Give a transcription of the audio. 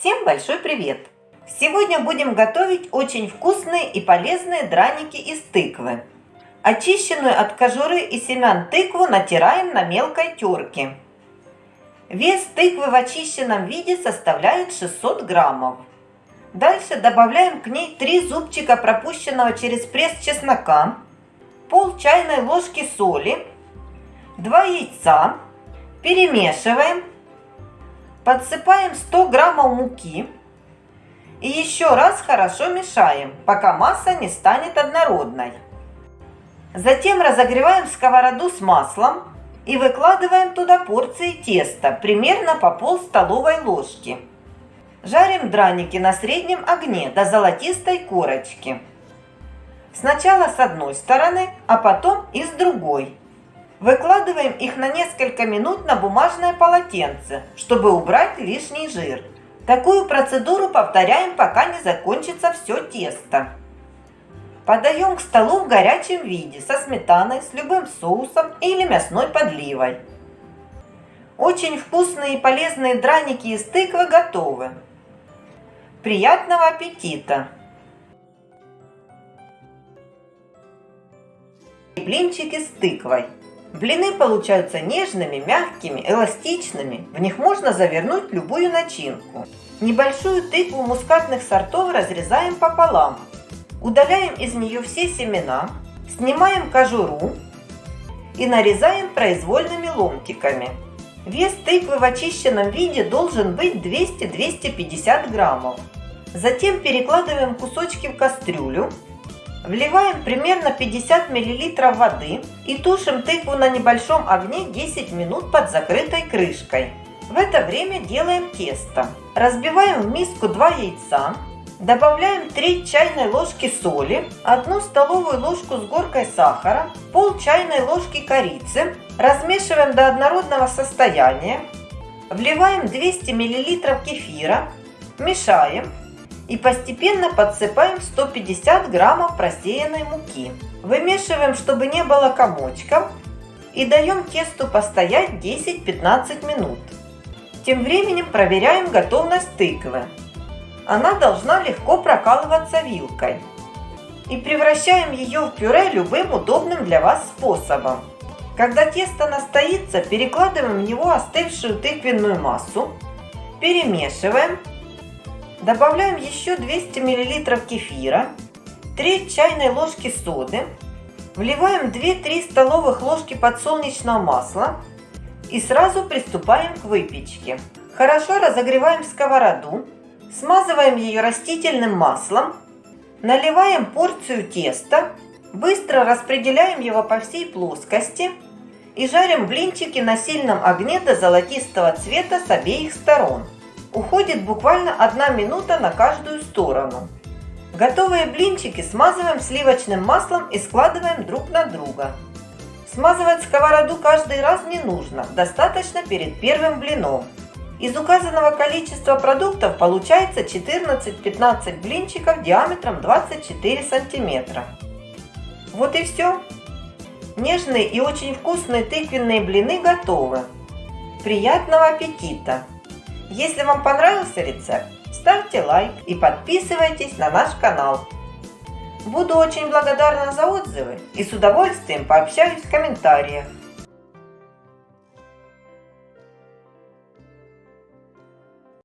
Всем большой привет! Сегодня будем готовить очень вкусные и полезные драники из тыквы. Очищенную от кожуры и семян тыкву натираем на мелкой терке. Вес тыквы в очищенном виде составляет 600 граммов. Дальше добавляем к ней 3 зубчика пропущенного через пресс чеснока, пол чайной ложки соли, 2 яйца, перемешиваем Подсыпаем 100 граммов муки и еще раз хорошо мешаем, пока масса не станет однородной. Затем разогреваем сковороду с маслом и выкладываем туда порции теста, примерно по пол столовой ложки. Жарим драники на среднем огне до золотистой корочки. Сначала с одной стороны, а потом и с другой. Выкладываем их на несколько минут на бумажное полотенце, чтобы убрать лишний жир. Такую процедуру повторяем, пока не закончится все тесто. Подаем к столу в горячем виде, со сметаной, с любым соусом или мясной подливой. Очень вкусные и полезные драники из тыквы готовы. Приятного аппетита! Блинчики с тыквой. Блины получаются нежными, мягкими, эластичными. В них можно завернуть любую начинку. Небольшую тыкву мускатных сортов разрезаем пополам. Удаляем из нее все семена, снимаем кожуру и нарезаем произвольными ломтиками. Вес тыквы в очищенном виде должен быть 200-250 граммов. Затем перекладываем кусочки в кастрюлю Вливаем примерно 50 мл воды и тушим тыкву на небольшом огне 10 минут под закрытой крышкой. В это время делаем тесто. Разбиваем в миску 2 яйца, добавляем 3 чайной ложки соли, 1 столовую ложку с горкой сахара, пол чайной ложки корицы, размешиваем до однородного состояния, вливаем 200 мл кефира, мешаем и постепенно подсыпаем 150 граммов просеянной муки. Вымешиваем, чтобы не было комочков и даем тесту постоять 10-15 минут. Тем временем проверяем готовность тыквы. Она должна легко прокалываться вилкой. И превращаем ее в пюре любым удобным для вас способом. Когда тесто настоится, перекладываем в него остывшую тыквенную массу, перемешиваем Добавляем еще 200 мл кефира, 3 чайной ложки соды, вливаем 2-3 столовых ложки подсолнечного масла и сразу приступаем к выпечке. Хорошо разогреваем сковороду, смазываем ее растительным маслом, наливаем порцию теста, быстро распределяем его по всей плоскости и жарим блинчики на сильном огне до золотистого цвета с обеих сторон. Уходит буквально одна минута на каждую сторону. Готовые блинчики смазываем сливочным маслом и складываем друг на друга. Смазывать сковороду каждый раз не нужно, достаточно перед первым блином. Из указанного количества продуктов получается 14-15 блинчиков диаметром 24 сантиметра. Вот и все. Нежные и очень вкусные тыквенные блины готовы. Приятного аппетита! Если вам понравился рецепт, ставьте лайк и подписывайтесь на наш канал. Буду очень благодарна за отзывы и с удовольствием пообщаюсь в комментариях.